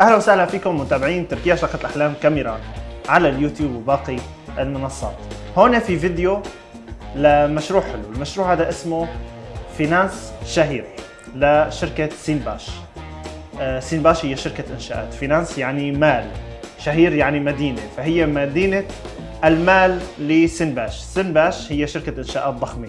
أهلا وسهلا فيكم متابعين تركيا شقة الأحلام كاميرا على اليوتيوب وباقي المنصات. هون في فيديو لمشروع حلو، المشروع هذا اسمه فينانس شهير لشركة سينباش. آه، سينباش هي شركة إنشاءات، فينانس يعني مال، شهير يعني مدينة، فهي مدينة المال لسينباش، سينباش هي شركة إنشاءات ضخمة.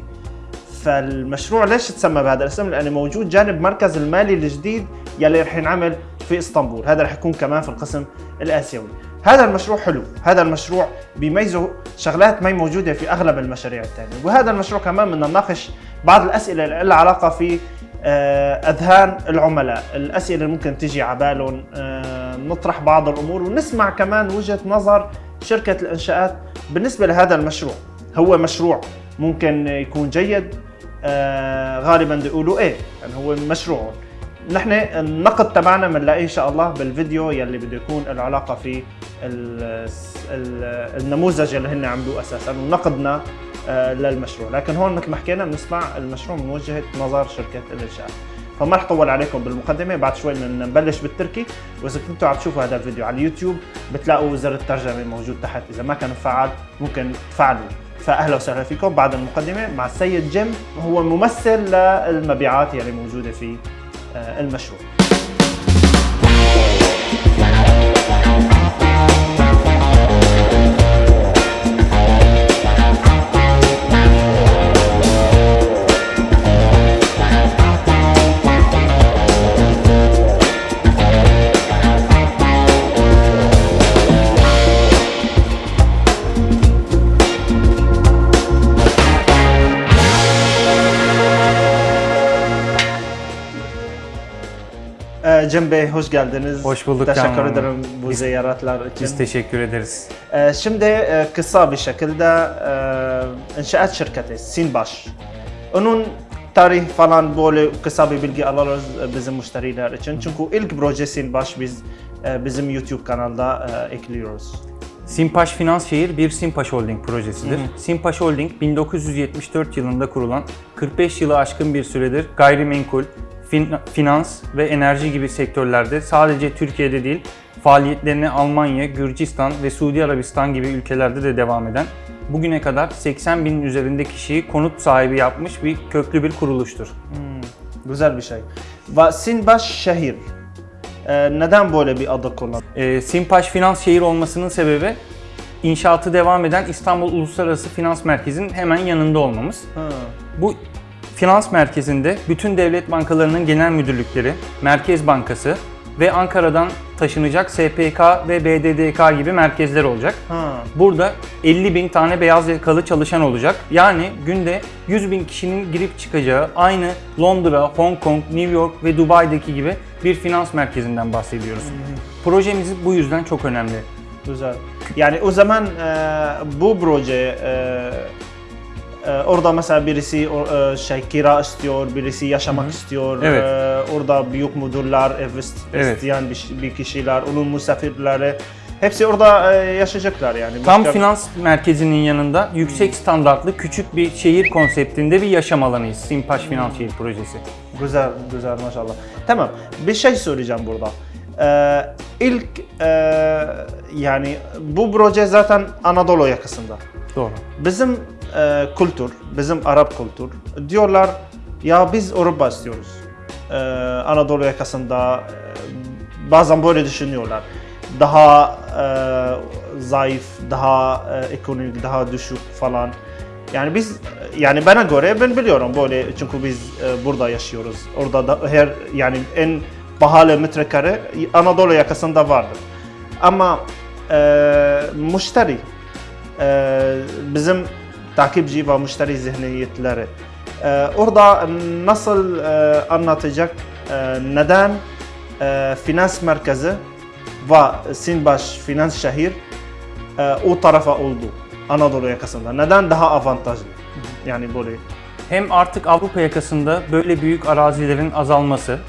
فالمشروع ليش تسمى بهذا الاسم؟ لأنه موجود جانب مركز المالي الجديد يلي رح ينعمل في إسطنبول، هذا رح يكون كمان في القسم الآسيوي. هذا المشروع حلو، هذا المشروع بيميزه شغلات ما موجودة في أغلب المشاريع الثانية، وهذا المشروع كمان بدنا نناقش بعض الأسئلة اللي علاقة في آه، أذهان العملاء، الأسئلة اللي ممكن تيجي على بالهم، آه، نطرح بعض الأمور ونسمع كمان وجهة نظر شركة الإنشاءات بالنسبة لهذا المشروع. هو مشروع ممكن يكون جيد؟ آه غالبا بيقولوا إيه. يعني هو مشروع. نحن النقد تبعنا بنلاقيه إن شاء الله بالفيديو يلي بده يكون له علاقة في ال ال النموذج اللي هن عملوه أساسا ونقدنا آه للمشروع. لكن هون مثل ما حكينا بنسمع المشروع من وجهة نظر شركة الإنشاء. فما رح طول عليكم بالمقدمة بعد شوي بدنا نبلش بالتركي. وإذا كنتوا عم تشوفوا هذا الفيديو على اليوتيوب بتلاقوا زر الترجمة موجود تحت. إذا ما كان مفعل ممكن تفعلوا. فاهلا وسهلا فيكم بعد المقدمة مع السيد جيم هو ممثل للمبيعات يلي موجودة في المشروع. Ee, Cem Bey hoş geldiniz. Hoş bulduk Teşekkür Hanım. ederim bu Biz- ziyaretler için. Biz teşekkür ederiz. Ee, Şimdi e, kısa bir şekilde e, inşaat şirketi Sinbaş. Onun tarih falan böyle kısa bir bilgi alırız e, bizim müşteriler için. Çünkü ilk proje Sinbaş biz e, bizim YouTube kanalda e, ekliyoruz. Simpaş Finans Şehir bir Simpaş Holding projesidir. Simpaş Holding 1974 yılında kurulan 45 yılı aşkın bir süredir gayrimenkul, fin- finans ve enerji gibi sektörlerde sadece Türkiye'de değil faaliyetlerini Almanya, Gürcistan ve Suudi Arabistan gibi ülkelerde de devam eden bugüne kadar 80 binin üzerinde kişiyi konut sahibi yapmış bir köklü bir kuruluştur. Güzel bir şey. Sinbaş şehir. E, neden böyle bir adı kullan? E, Simpaş Finans Şehir olmasının sebebi inşaatı devam eden İstanbul Uluslararası Finans Merkezi'nin hemen yanında olmamız. Ha. Bu finans merkezinde bütün devlet bankalarının genel müdürlükleri, Merkez Bankası ve Ankara'dan taşınacak SPK ve BDDK gibi merkezler olacak. Ha. Burada 50 bin tane beyaz yakalı çalışan olacak. Yani günde 100 bin kişinin girip çıkacağı aynı Londra, Hong Kong, New York ve Dubai'deki gibi bir finans merkezinden bahsediyoruz. Projemiz bu yüzden çok önemli. Güzel. Yani o zaman e, bu proje e, orada mesela birisi e, şey kira istiyor, birisi yaşamak istiyor. Evet. E, orada büyük müdürler, ev ist- Evet. isteyen bir, bir kişiler, onun misafirleri hepsi orada e, yaşayacaklar yani. Tam Başka- finans merkezinin yanında yüksek standartlı küçük bir şehir konseptinde bir yaşam alanıyız. Simpaş Finans Şehir Projesi. Güzel, güzel maşallah. Tamam, bir şey söyleyeceğim burada. Ee, ilk e, yani bu proje zaten Anadolu yakasında. Doğru. Bizim e, kültür, bizim Arap kültür diyorlar ya biz Avrupa istiyoruz. E, Anadolu yakasında e, bazen böyle düşünüyorlar. Daha e, zayıf, daha e, ekonomik, daha düşük falan. Yani biz yani bana göre ben biliyorum böyle çünkü biz e, burada yaşıyoruz. Orada da her yani en pahalı metrekare Anadolu yakasında vardır. Ama e, müşteri e, bizim takipçi ve müşteri zihniyetleri e, orada nasıl e, anlatacak e, neden? E, finans merkezi ve Sinbaş finans şehir e, o tarafa oldu Anadolu yakasında. Neden? Daha avantajlı? Yani böyle. Hem artık Avrupa yakasında böyle büyük arazilerin azalması,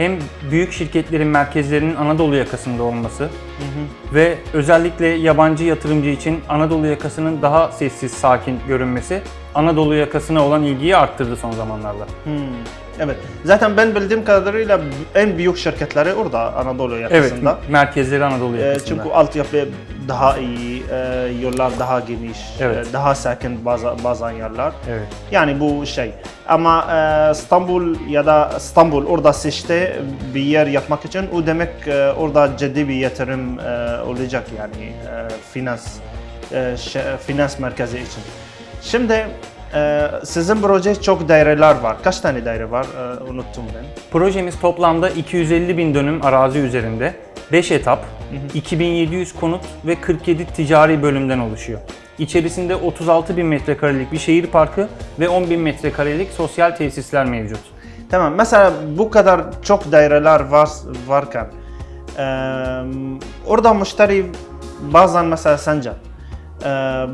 hem büyük şirketlerin merkezlerinin Anadolu yakasında olması ve özellikle yabancı yatırımcı için Anadolu yakasının daha sessiz, sakin görünmesi Anadolu yakasına olan ilgiyi arttırdı son zamanlarda. Hmm. Evet. Zaten ben bildiğim kadarıyla en büyük şirketleri orada Anadolu Evet, yakasında. merkezleri Anadolu Ee, yakasında. çünkü altyapı daha iyi, e, yollar daha geniş, Evet. e, daha sakin bazı, bazı yerler. Evet. Yani bu şey. Ama e, İstanbul ya da İstanbul orada seçti bir yer yapmak için o demek e, orada ciddi bir yatırım e, olacak yani e, finans e, finans merkezi için. Şimdi sizin proje çok daireler var. Kaç tane daire var? Unuttum ben. Projemiz toplamda 250 bin dönüm arazi üzerinde 5 etap, 2700 konut ve 47 ticari bölümden oluşuyor. İçerisinde 36 bin metrekarelik bir şehir parkı ve 10 bin metrekarelik sosyal tesisler mevcut. Tamam. Mesela bu kadar çok daireler var varken e, orada müşteri bazen mesela sence e,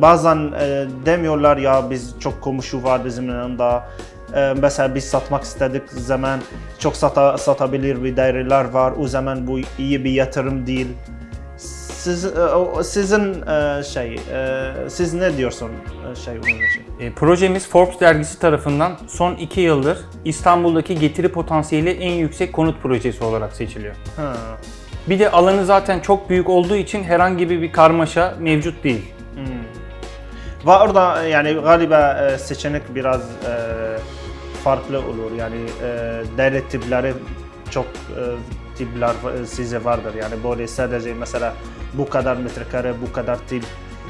bazen e, demiyorlar ya biz çok komşu var bizim yanında. E, mesela biz satmak istedik zaman çok sata, satabilir bir daireler var. O zaman bu iyi bir yatırım değil. Siz, e, sizin e, şey, e, siz ne diyorsun şey bunun için? E, projemiz Forbes dergisi tarafından son 2 yıldır İstanbul'daki getiri potansiyeli en yüksek konut projesi olarak seçiliyor. Ha. Bir de alanı zaten çok büyük olduğu için herhangi bir karmaşa mevcut değil. Ve orada yani galiba seçenek biraz farklı olur. Yani e, daire tipleri çok e, tipler e, size vardır. Yani böyle sadece mesela bu kadar metrekare, bu kadar tip.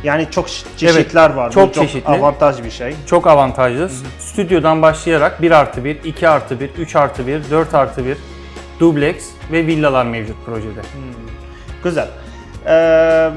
Yani çok çeşitler var. Bu çok çeşitli. avantaj bir şey. Çok avantajlı. Stüdyodan başlayarak 1 artı 1, 2 artı 1, 3 artı 1, 4 artı 1, dubleks ve villalar mevcut projede. Güzel. E,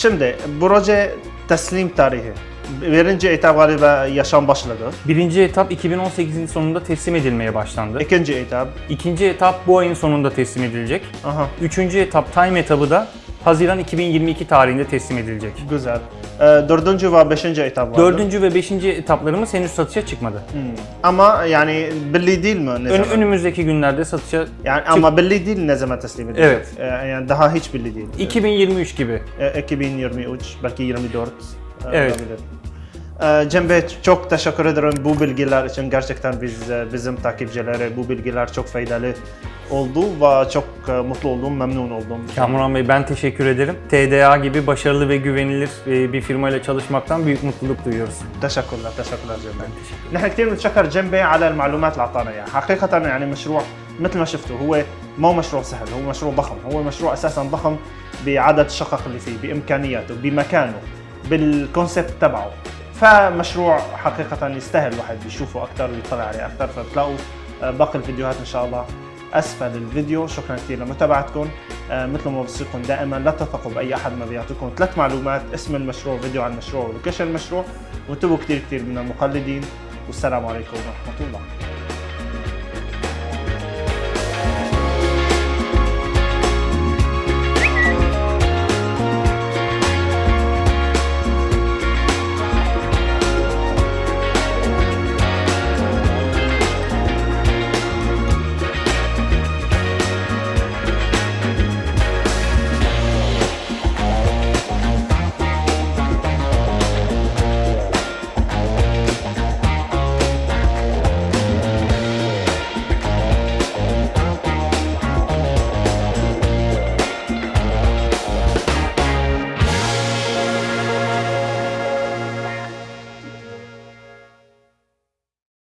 şimdi proje teslim tarihi. Birinci etap galiba yaşam başladı. Birinci etap 2018'in sonunda teslim edilmeye başlandı. İkinci etap. İkinci etap bu ayın sonunda teslim edilecek. Aha. Üçüncü etap time etabı da Haziran 2022 tarihinde teslim edilecek. Güzel. E, dördüncü ve beşinci etap vardı. Dördüncü ve beşinci etaplarımız henüz satışa çıkmadı. Ama yani belli değil mi ne Ön- zaman? önümüzdeki günlerde satışa Yani ama belli değil ne zaman teslim edilecek. Evet. Ee, yani daha hiç belli değil. 2023 gibi. Ee, 2023 belki 24. e, Evet. olabilir. Ee, Cem Bey çok teşekkür ederim bu bilgiler için. Gerçekten biz e, bizim takipçilere bu bilgiler çok faydalı oldu ve çok e, mutlu oldum, memnun oldum. Kamuran Bey ben teşekkür ederim. TDA gibi başarılı ve güvenilir e, bir firmayla çalışmaktan büyük mutluluk duyuyoruz. تشكرنا تشكرنا جيم بي نحن كثير بنتشكر جيم بي على المعلومات اللي اعطانا اياها حقيقه يعني مشروع مثل ما شفتوا هو مو مشروع سهل هو مشروع ضخم هو مشروع اساسا ضخم بعدد الشقق اللي فيه بامكانياته بمكانه بالكونسيبت تبعه. فمشروع حقيقة يستاهل الواحد يشوفه أكثر ويطلع عليه أكثر فبتلاقوا آه، باقي الفيديوهات إن شاء الله أسفل الفيديو. شكرا كثير لمتابعتكم. آه، مثل ما بوصيكم دائما لا تثقوا بأي أحد ما بيعطيكم ثلاث معلومات اسم المشروع فيديو عن المشروع ولوكيشن المشروع وانتبهوا كثير كثير من المقلدين. والسلام عليكم ورحمة الله.